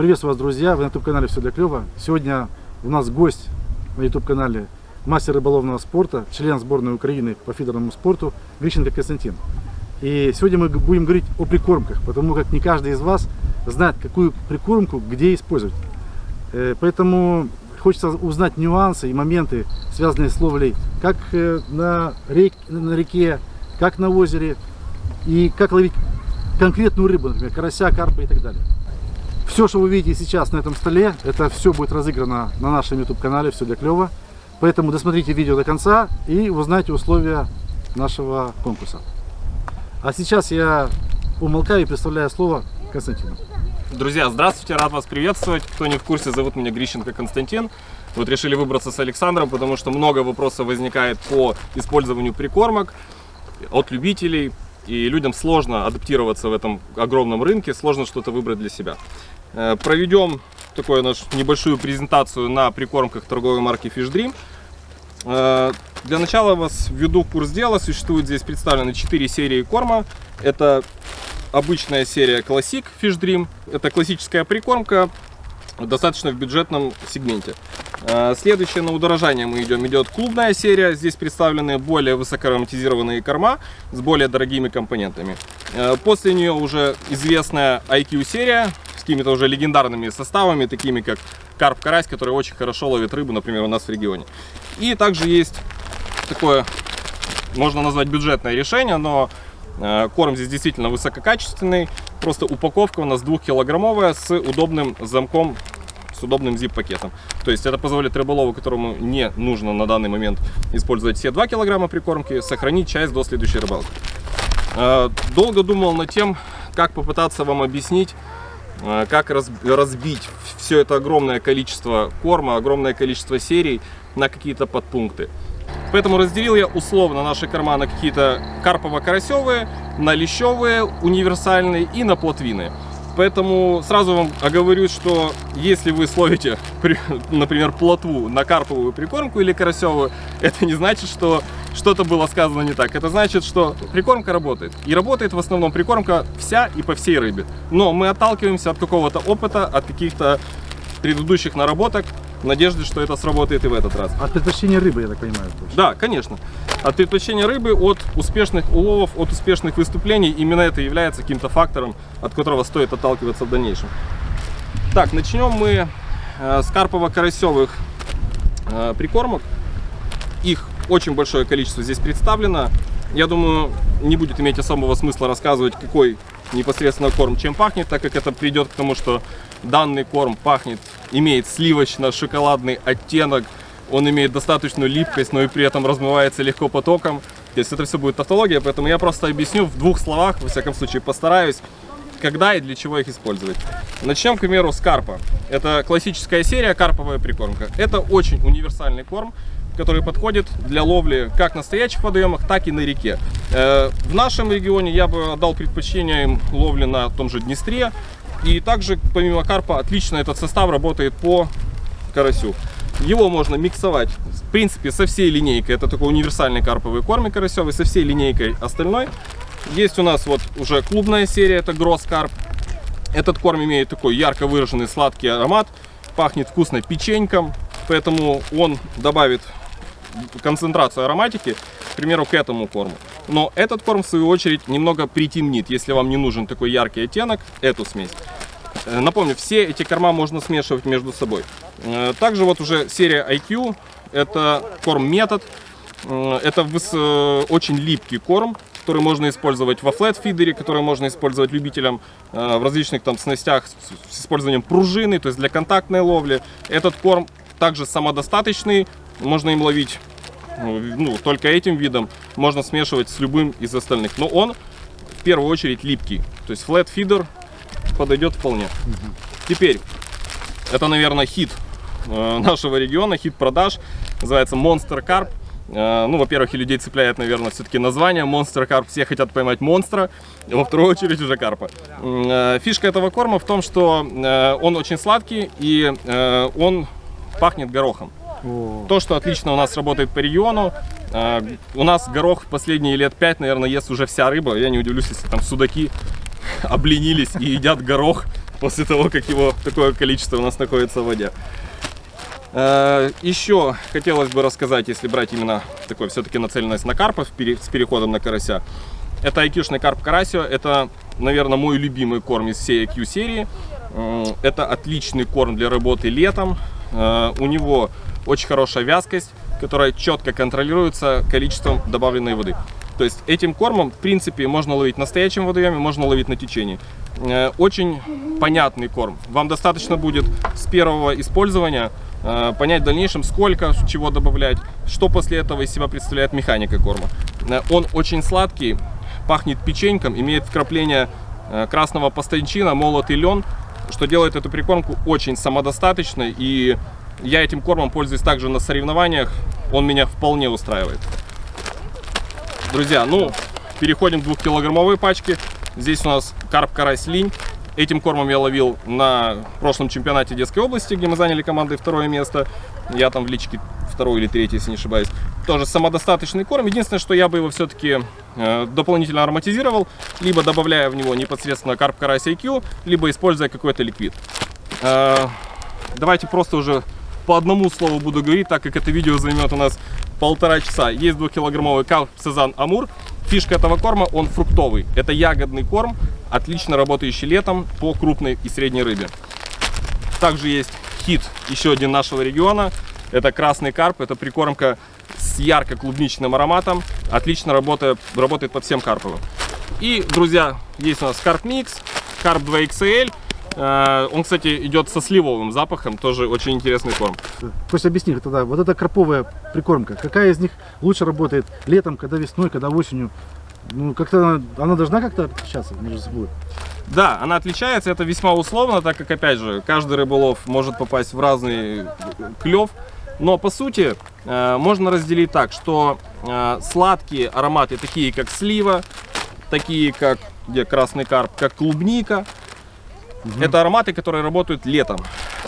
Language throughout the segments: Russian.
Приветствую вас, друзья! Вы на YouTube-канале «Все для клёва». Сегодня у нас гость на YouTube-канале мастер рыболовного спорта, член сборной Украины по фидерному спорту Грищенко Константин. И сегодня мы будем говорить о прикормках, потому как не каждый из вас знает, какую прикормку где использовать. Э, поэтому хочется узнать нюансы и моменты, связанные с ловлей, как э, на, рек, на реке, как на озере, и как ловить конкретную рыбу, например, карася, карпа и так далее. Все, что вы видите сейчас на этом столе, это все будет разыграно на нашем YouTube-канале «Все для клёва». Поэтому досмотрите видео до конца и узнайте условия нашего конкурса. А сейчас я умолкаю и представляю слово Константину. Друзья, здравствуйте, рад вас приветствовать. Кто не в курсе, зовут меня Грищенко Константин. Вот решили выбраться с Александром, потому что много вопросов возникает по использованию прикормок от любителей. И людям сложно адаптироваться в этом огромном рынке, сложно что-то выбрать для себя. Э, проведем такую нашу небольшую презентацию на прикормках торговой марки Fish Dream. Э, для начала вас введу в курс дела. Существует здесь представлены 4 серии корма. Это обычная серия Classic Fish Dream. Это классическая прикормка, достаточно в бюджетном сегменте. Э, следующее на удорожание мы идем. Идет клубная серия. Здесь представлены более высокоароматизированные корма с более дорогими компонентами. После нее уже известная IQ серия какими-то уже легендарными составами, такими как карп-карась, который очень хорошо ловит рыбу, например, у нас в регионе. И также есть такое, можно назвать бюджетное решение, но э, корм здесь действительно высококачественный. Просто упаковка у нас двухкилограммовая с удобным замком, с удобным zip-пакетом. То есть это позволит рыболову, которому не нужно на данный момент использовать все 2 килограмма прикормки, сохранить часть до следующей рыбалки. Э, долго думал над тем, как попытаться вам объяснить, как разбить все это огромное количество корма, огромное количество серий на какие-то подпункты. Поэтому разделил я условно наши корма на какие-то карпово-карасевые, на лещевые, универсальные и на плотвины. Поэтому сразу вам оговорюсь, что если вы словите, например, плотву на карповую прикормку или карасевую, это не значит, что что-то было сказано не так. Это значит, что прикормка работает. И работает в основном прикормка вся и по всей рыбе. Но мы отталкиваемся от какого-то опыта, от каких-то предыдущих наработок, в надежде, что это сработает и в этот раз. От предпочтения рыбы, я так понимаю. Точно. Да, конечно. От предпочтения рыбы, от успешных уловов, от успешных выступлений. Именно это является каким-то фактором, от которого стоит отталкиваться в дальнейшем. Так, начнем мы э, с карпово-карасевых э, прикормок. Их очень большое количество здесь представлено. Я думаю, не будет иметь особого смысла рассказывать, какой непосредственно корм чем пахнет, так как это придет к тому, что данный корм пахнет, имеет сливочно-шоколадный оттенок, он имеет достаточную липкость, но и при этом размывается легко потоком. То есть это все будет тавтология, поэтому я просто объясню в двух словах, во всяком случае постараюсь, когда и для чего их использовать. Начнем, к примеру, с карпа. Это классическая серия карповая прикормка. Это очень универсальный корм, который подходит для ловли как на стоячих водоемах, так и на реке. Э, в нашем регионе я бы отдал предпочтение им ловли на том же Днестре. И также, помимо карпа, отлично этот состав работает по карасю. Его можно миксовать, в принципе, со всей линейкой. Это такой универсальный карповый корм карасевый, со всей линейкой остальной. Есть у нас вот уже клубная серия, это Гросс Карп. Этот корм имеет такой ярко выраженный сладкий аромат, пахнет вкусно печеньком, поэтому он добавит концентрацию ароматики, к примеру, к этому корму. Но этот корм, в свою очередь, немного притемнит, если вам не нужен такой яркий оттенок, эту смесь. Э, напомню, все эти корма можно смешивать между собой. Э, также вот уже серия IQ, это корм метод. Э, это очень липкий корм, который можно использовать во флет-фидере, который можно использовать любителям в различных там снастях с использованием пружины, то есть для контактной ловли. Этот корм также самодостаточный, можно им ловить ну, только этим видом, можно смешивать с любым из остальных. Но он в первую очередь липкий, то есть flat feeder подойдет вполне. Угу. Теперь, это, наверное, хит э, нашего региона, хит продаж, называется Monster Carp. Э, ну, во-первых, и людей цепляет, наверное, все-таки название Monster Carp. Все хотят поймать монстра, во вторую очередь уже карпа. Э, фишка этого корма в том, что он очень сладкий и он пахнет горохом. То, что отлично у нас работает по региону. А, у нас горох последние лет 5, наверное, ест уже вся рыба. Я не удивлюсь, если там судаки обленились и едят горох после того, как его такое количество у нас находится в воде. Э, Еще хотелось бы рассказать, если брать именно такой все-таки нацеленность на пере- с переходом на карася. Это IQ-шный карп карасио. Это, наверное, мой любимый корм из всей IQ серии. Это отличный корм для работы летом. Э, У него очень хорошая вязкость, которая четко контролируется количеством добавленной воды. То есть этим кормом, в принципе, можно ловить на настоящем водоеме, можно ловить на течении. Э, Очень понятный корм. Вам достаточно будет с первого использования э, понять в дальнейшем, сколько чего добавлять, что после этого из себя представляет механика корма. Э, Он очень сладкий, пахнет печеньком, имеет вкрапление красного пастанчина, молотый лен, что делает эту прикормку очень самодостаточной. И я этим кормом пользуюсь также на соревнованиях. Он меня вполне устраивает. Друзья, ну, переходим к двухкилограммовой пачке. Здесь у нас карп карась линь. Этим кормом я ловил на прошлом чемпионате детской области, где мы заняли командой второе место. Я там в личке второй или третий, если не ошибаюсь. Тоже самодостаточный корм. Единственное, что я бы его все-таки э, дополнительно ароматизировал, либо добавляя в него непосредственно карп карась IQ, либо используя какой-то ликвид. Э, давайте просто уже по одному слову буду говорить, так как это видео займет у нас полтора часа. Есть двухкилограммовый карп Сезан Амур. Фишка этого корма, он фруктовый. Это ягодный корм, отлично работающий летом по крупной и средней рыбе. Также есть хит, еще один нашего региона. Это красный карп, это прикормка с ярко-клубничным ароматом. Отлично работает, работает под всем карповым. И, друзья, есть у нас карп микс, карп 2XL. Э, Он, кстати, идет со сливовым запахом, тоже очень интересный корм. Пусть объясни тогда, вот эта карповая прикормка, какая из них лучше работает летом, когда весной, когда осенью? Ну, как-то она, она должна как-то отличаться между собой. Да, она отличается, это весьма условно, так как, опять же, каждый рыболов может попасть в разный клев. Но, по сути, э, можно разделить так, что э, сладкие ароматы, такие как слива, такие как где красный карп, как клубника, это ароматы, которые работают летом,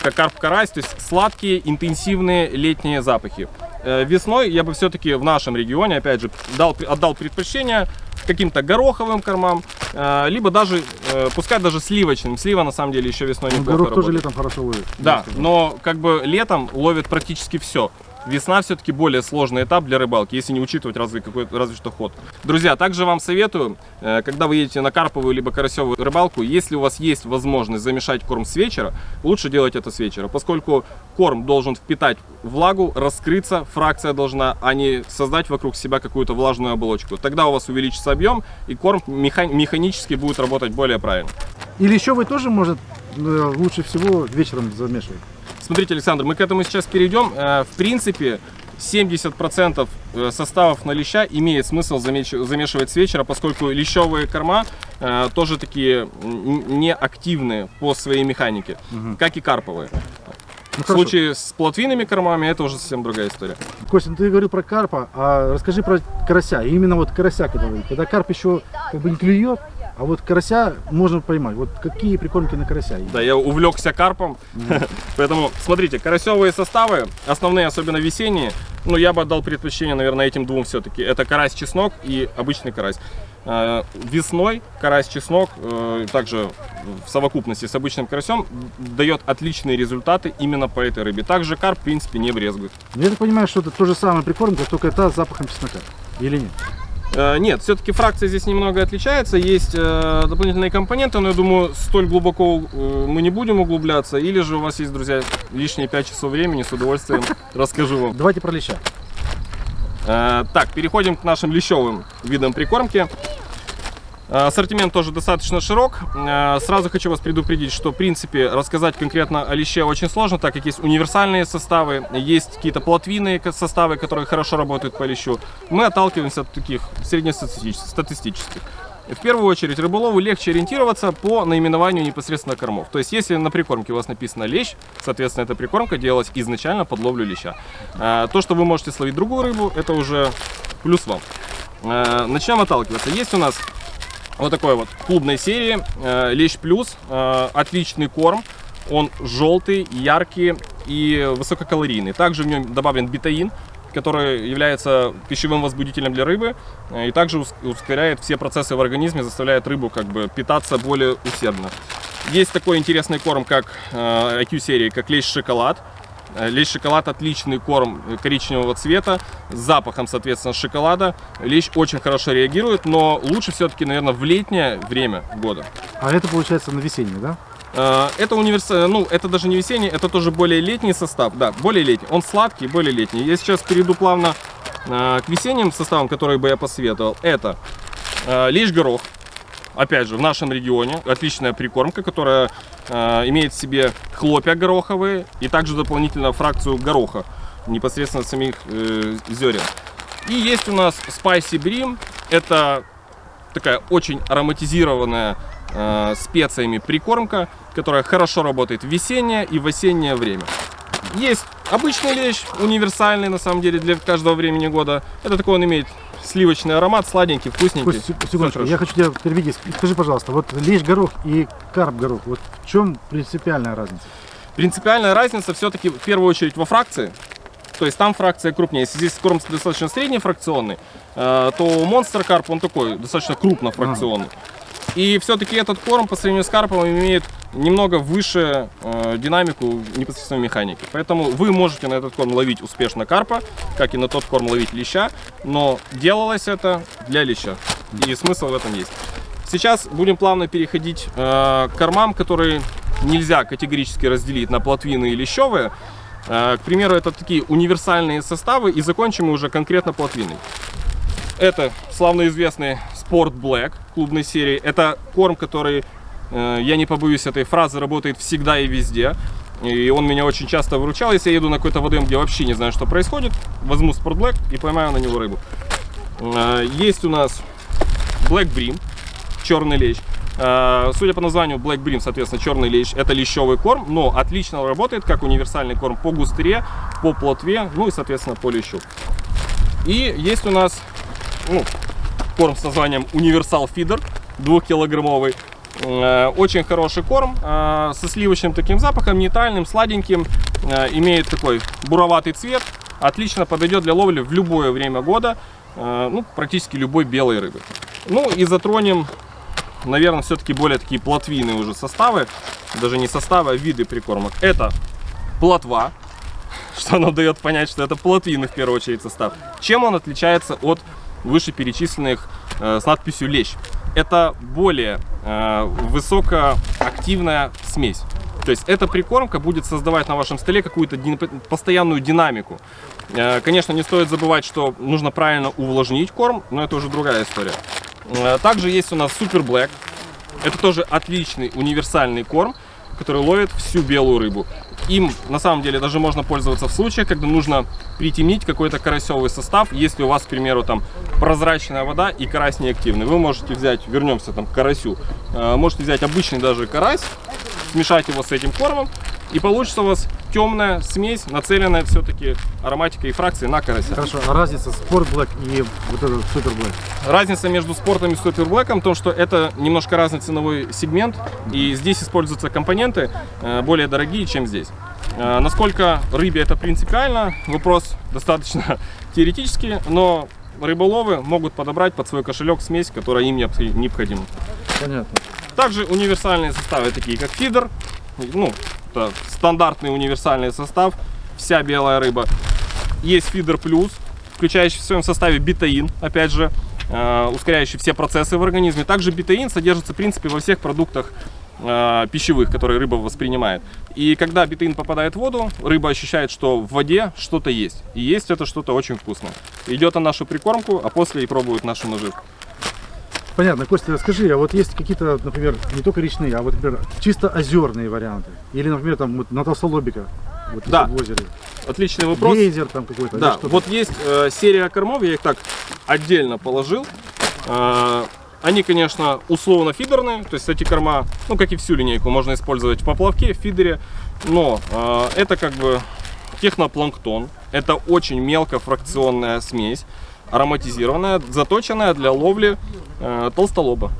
как карп-карась, то есть сладкие, интенсивные летние запахи. Э, Весной я бы все-таки в нашем регионе, опять же, дал, отдал предпочтение каким-то гороховым кормам, э, либо даже, э, пускай даже сливочным. Слива на самом деле еще весной Ну, неплохо горох тоже работает. летом хорошо ловит. Да, но как бы летом ловят практически все. Весна все-таки более сложный этап для рыбалки, если не учитывать разве, какой, разве что ход. Друзья, также вам советую, э, когда вы едете на карповую либо карасевую рыбалку, если у вас есть возможность замешать корм с вечера, лучше делать это с вечера, поскольку корм должен впитать влагу, раскрыться, фракция должна, а не создать вокруг себя какую-то влажную оболочку. Тогда у вас увеличится объем, и корм меха- механически будет работать более правильно. Или еще вы тоже, может, э, лучше всего вечером замешивать. Смотрите, Александр, мы к этому сейчас перейдем. Э, В принципе, 70% э, составов на леща имеет смысл замешивать с вечера, поскольку лещевые корма э, тоже такие неактивные по своей механике, как и карповые. Ну, В случае с плотвинными кормами это уже совсем другая история. Костя, ну ты говорил про карпа, а расскажи про карася. И именно вот карася, когда, когда карп еще как бы не клюет, а вот карася можно поймать. Вот какие прикормки на карася? Да, я увлекся карпом, поэтому смотрите, карасевые составы, основные, особенно весенние, ну я бы отдал предпочтение, наверное, этим двум все-таки. Это карась-чеснок и обычный карась. Э, Весной карась-чеснок, э, также в совокупности с обычным карасем, дает отличные результаты именно по этой рыбе. Также карп, в принципе, не брезгует. Я так понимаю, что это то же самое прикормка, только это с запахом чеснока. Или нет? Э, Нет, все-таки фракция здесь немного отличается. Есть э, дополнительные компоненты, но я думаю, столь глубоко э, мы не будем углубляться. Или же у вас есть, друзья, лишние 5 часов времени, с удовольствием расскажу вам. Давайте про леща. Так, переходим к нашим лещевым видам прикормки. Э, Ассортимент тоже достаточно широк. Э, Сразу хочу вас предупредить, что в принципе рассказать конкретно о леще очень сложно, так как есть универсальные составы, есть какие-то плотвинные составы, которые хорошо работают по лещу. Мы отталкиваемся от таких среднестатистических. В первую очередь рыболову легче ориентироваться по наименованию непосредственно кормов. То есть если на прикормке у вас написано лещ, соответственно эта прикормка делалась изначально под ловлю леща. Э, То, что вы можете словить другую рыбу, это уже плюс вам. Начнем отталкиваться. Есть у нас вот такой вот клубной серии э, Лещ Плюс. Э, Отличный корм. Он желтый, яркий и высококалорийный. Также в нем добавлен бетаин. который является пищевым возбудителем для рыбы э, и также ус- ускоряет все процессы в организме, заставляет рыбу как бы питаться более усердно. Есть такой интересный корм, как э, IQ серии, как лещ шоколад. Э, Лещ шоколад отличный корм э, коричневого цвета с запахом, соответственно, шоколада. Лещ очень хорошо реагирует, но лучше все-таки, наверное, в летнее время года. А это получается на весенний, да? Э, Это универса... ну, это даже не весенний, это тоже более летний состав. Да, более летний. Он сладкий, более летний. Я сейчас перейду плавно к весенним составам, которые бы я посоветовал. Это лишь горох. Опять же, в нашем регионе отличная прикормка, которая э, имеет в себе хлопья гороховые и также дополнительно фракцию гороха, непосредственно самих э, зерен. И есть у нас Spicy Brim. Это такая очень ароматизированная э, специями прикормка, которая хорошо работает в весеннее и в осеннее время. Есть обычный лещ, универсальный на самом деле для каждого времени года. Это такой он имеет сливочный аромат, сладенький, вкусненький. Всё секундочку, я хочу тебя перевести. Скажи, пожалуйста, вот лещ горох и карп горох, вот в чем принципиальная разница? Принципиальная разница все-таки в первую очередь во фракции. То есть там фракция крупнее. Если здесь корм достаточно средний фракционный, э, то Monster Carp он такой достаточно крупнофракционный. И все-таки этот корм по сравнению с карпом имеет немного выше э, динамику непосредственно механики. Поэтому вы можете на этот корм ловить успешно карпа, как и на тот корм ловить леща, но делалось это для леща. И смысл в этом есть. Сейчас будем плавно переходить э, к кормам, которые нельзя категорически разделить на плотвины и лещевые. Э, к примеру, это такие универсальные составы, и закончим мы уже конкретно плотвиной. Это славно известный Sport Black клубной серии. Это корм, который, Э, я не побоюсь этой фразы, работает всегда и везде. И он меня очень часто выручал, если я еду на какой-то водоем, где вообще не знаю, что происходит, возьму спортблэк и поймаю на него рыбу. Э, есть у нас Black Brim, черный лещ. Э, судя по названию Black Brim, соответственно, черный лещ, это лещевый корм, но отлично работает как универсальный корм по густре, по плотве, ну и, соответственно, по лещу. И есть у нас ну, корм с названием Universal Feeder, двухкилограммовый. Очень хороший корм э, со сливочным таким запахом, нейтральным, сладеньким. Э, Имеет такой буроватый цвет. Отлично подойдет для ловли в любое время года. э, Ну, практически любой белой рыбы. Ну и затронем, наверное, все-таки более такие плотвийные уже составы. Даже не составы, а виды прикормок. Это плотва, что нам дает понять, что это плотвины в первую очередь состав. Чем он отличается от вышеперечисленных э, с надписью лещ? Это более э, высокоактивная смесь. То есть эта прикормка будет создавать на вашем столе какую-то дин- постоянную динамику. Э, конечно, не стоит забывать, что нужно правильно увлажнить корм, но это уже другая история. Э, также есть у нас Super Black. Это тоже отличный универсальный корм, который ловит всю белую рыбу. Им на самом деле даже можно пользоваться в случаях, когда нужно притемнить какой-то карасевый состав. Если у вас, к примеру, там прозрачная вода и карась неактивный, вы можете взять, вернемся там к карасю, э, можете взять обычный даже карась, смешать его с этим кормом, и получится у вас темная смесь, нацеленная все-таки ароматикой и фракцией на карася. Хорошо, а разница Sport Black и вот этот Super Black? Разница между спортом и суперблэком в том, что это немножко разный ценовой сегмент, и здесь используются компоненты э, более дорогие, чем здесь. Э, Насколько рыбе это принципиально, вопрос достаточно теоретический, но рыболовы могут подобрать под свой кошелек смесь, которая им необх- необходима. Понятно. Также универсальные составы, такие как фидер, ну, это стандартный универсальный состав, вся белая рыба. Есть фидер плюс, включающий в своем составе бетаин, опять же, э, ускоряющий все процессы в организме. Также бетаин содержится, в принципе, во всех продуктах э, пищевых, которые рыба воспринимает. И когда бетаин попадает в воду, рыба ощущает, что в воде что-то есть. И есть это что-то очень вкусное. Идет на нашу прикормку, а после и пробует нашу наживку. Понятно, Костя, скажи, а вот есть какие-то, например, не только речные, а вот, например, чисто озерные варианты? Или, например, там вот на толстолобика, вот Да. в озере. Отличный вопрос. Гейзер там какой-то. Да, вот есть э, серия кормов, я их так отдельно положил. Э, они, конечно, условно фидерные, то есть эти корма, ну, как и всю линейку, можно использовать в поплавке, в фидере, но э, это как бы технопланктон, это очень мелкофракционная смесь, ароматизированная, заточенная для ловли э, толстолоба.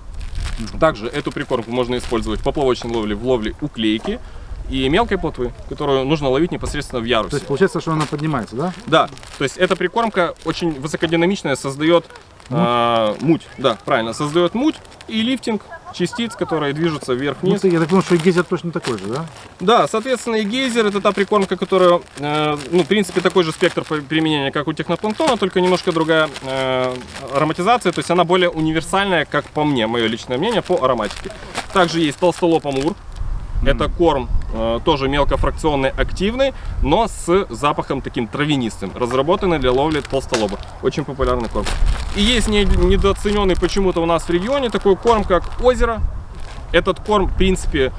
Также эту прикормку можно использовать в поплавочной ловле, в ловле уклейки. и мелкой плотвы, которую нужно ловить непосредственно в То ярусе. есть получается, что она поднимается, да? Да, то есть эта прикормка очень высокодинамичная, создает а, муть, да, правильно, создает муть и лифтинг частиц, которые движутся Ну, вверх-вниз. ты- я так понимаю, что и гейзер точно такой же, да? Да, соответственно, и гейзер это та прикормка, которая, э, ну, в принципе, такой же спектр применения, как у технопланктона, только немножко другая э, ароматизация, то есть она более универсальная, как по мне, мое личное мнение, по ароматике. Также есть толстолоб амур. Это корм тоже мелкофракционный, активный, но с запахом таким травянистым, разработанный для ловли толстолоба. Очень популярный корм. И есть не- недооцененный почему-то у нас в регионе такой корм, как озеро. Этот корм, в принципе,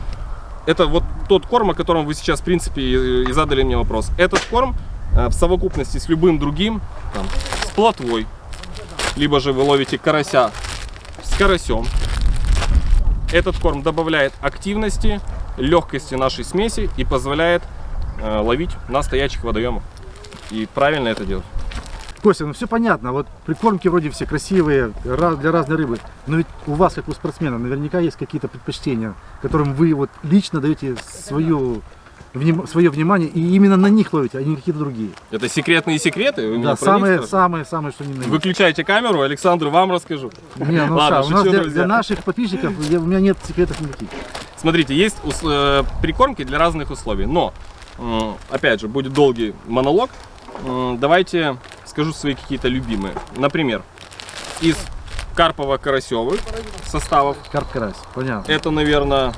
это вот тот корм, о котором вы сейчас, в принципе, и задали мне вопрос. Этот корм э, в совокупности с любым другим, там, с плотвой, либо же вы ловите карася с карасем. Этот корм добавляет активности, легкости нашей смеси и позволяет э, ловить на стоячих водоемах. И правильно это делать. Костя, ну все понятно, вот прикормки вроде все красивые, ра- для разной рыбы, но ведь у вас, как у спортсмена, наверняка есть какие-то предпочтения, которым вы вот лично даете свою, вним- свое внимание и именно на них ловите, а не какие-то другие. Это секретные секреты. Вы Да, них самые, самые, самые, что ни на есть. Выключайте камеру, Александру вам расскажу. Не, ну Ладно, Ша, у нас для, для наших подписчиков я- у меня нет секретов никаких. Смотрите, есть э, прикормки для разных условий, но, опять же, будет долгий монолог. Давайте скажу свои какие-то любимые. Например, из карпово-карасевых составов. Карп карась, понятно. Это, наверное,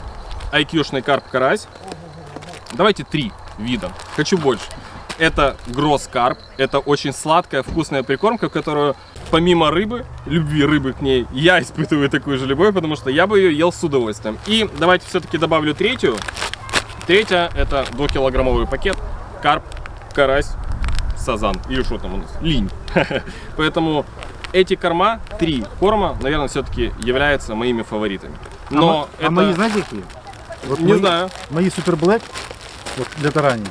IQ-шный карп-карась. Давайте три вида. Хочу больше. Это гросс-карп. Это очень сладкая, вкусная прикормка, которую помимо рыбы, любви рыбы к ней, я испытываю такую же любовь, потому что я бы ее ел с удовольствием. И давайте все-таки добавлю третью. Третья это 2-килограммовый пакет. Карп, карась, сазан. Или что там у нас? Линь. Поэтому эти корма, три корма, наверное, все-таки являются моими фаворитами. А Но а, это... мои знаете какие? Вот Не мои- знаю. Мои супер блэк вот, для тарани.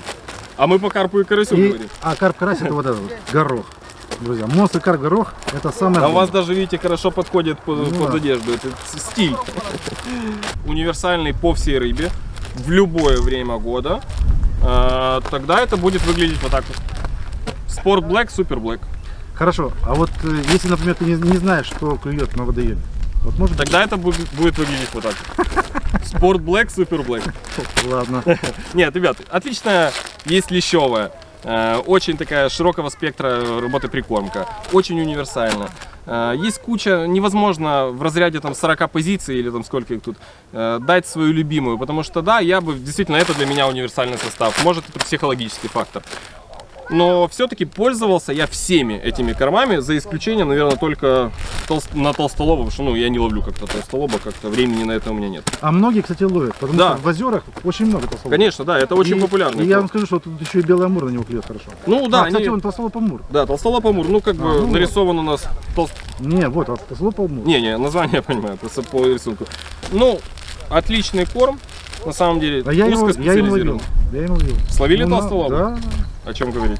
А мы по карпу и карасю И- говорим. а карп карась это вот этот вот, горох. Друзья, монстр карп горох это самое. А у вас даже, видите, хорошо подходит под, Ну под да. одежду. Это стиль. Универсальный по всей рыбе. В любое время года. А, Тогда это будет выглядеть вот так вот. Спорт Black, Супер Black. Хорошо, а вот э, если, например, ты не, не знаешь, что клюет на водоеме, вот может Тогда это будет, будет выглядеть вот так. Спорт Black, Супер Black. Ладно. Нет, ребят, отличная есть лещевая. Э, Очень такая широкого спектра работы прикормка. Очень универсальна. Э, Есть куча, невозможно в разряде там 40 позиций или там сколько их тут, э, дать свою любимую. Потому что да, я бы, действительно, это для меня универсальный состав. Может это психологический фактор. Но все-таки пользовался я всеми этими кормами, за исключением, наверное, только толст- на толстолоба, потому что ну, я не ловлю как-то толстолоба, как-то времени на это у меня нет. А многие, кстати, ловят, потому Да. что в озерах очень много толстолоб. Конечно, да, это очень И- популярно. И я вам скажу, что тут еще и белый амур на него клюет хорошо. Ну да, а, кстати, они- он толстолоб амур. Да, толстолоб амур, ну как бы А, ну вот. нарисован у нас толст... Не, вот, а толстолоб амур. Не, не, название я понимаю, просто по рисунку. Ну, отличный корм, на самом деле, А я его, я его ловил. Я его ловил. Словили Ну, толстолоба? Да. О чем говорить?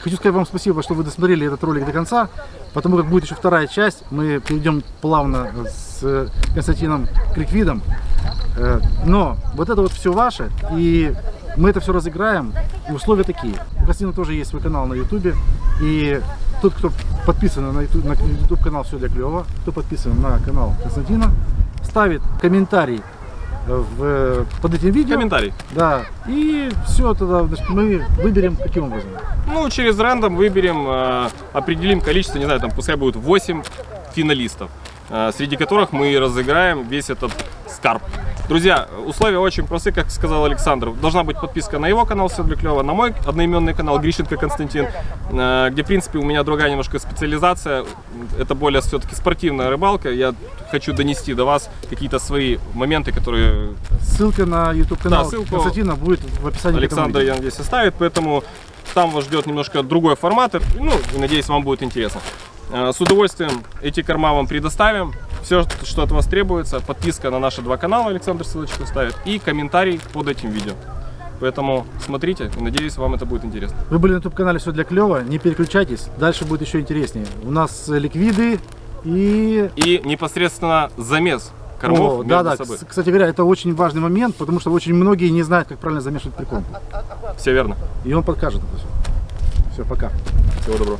Хочу сказать вам спасибо, что вы досмотрели этот ролик до конца, потому как будет еще вторая часть. Мы перейдем плавно с э, Константином Криквидом. Э, Но вот это вот все ваше, и мы это все разыграем. И условия такие. У Константина тоже есть свой канал на Ютубе. И тот, кто подписан на YouTube, на YouTube канал Все для клева, кто подписан на канал Константина, ставит комментарий в, под этим видео. Комментарий. Да. И все, тогда значит, мы выберем каким образом. Ну, через рандом выберем, э, определим количество, не знаю, там пускай будет 8 финалистов, э, среди которых мы разыграем весь этот скарб. Друзья, условия очень простые, как сказал Александр. Должна быть подписка на его канал «Все для клёва», на мой одноименный канал Грищенко Константин, э, где, в принципе, у меня другая немножко специализация. Это более все-таки спортивная рыбалка. Я хочу донести до вас какие-то свои моменты, которые Ссылка на YouTube канал Да, ссылку Константина будет в описании. Александр, я надеюсь, оставит, поэтому там вас ждет немножко другой формат, ну, и надеюсь, вам будет интересно. Э, С удовольствием эти корма вам предоставим. Все, что от вас требуется, подписка на наши два канала, Александр ссылочку ставит, и комментарий под этим видео. Поэтому смотрите, и надеюсь, вам это будет интересно. Вы были на YouTube канале все для клева, не переключайтесь, дальше будет еще интереснее. У нас ликвиды и И непосредственно замес кормов О, да, да. собой. Кс- Кстати говоря, это очень важный момент, потому что очень многие не знают, как правильно замешивать прикормку. Все верно. И он подкажет это все. Все, пока. Всего доброго.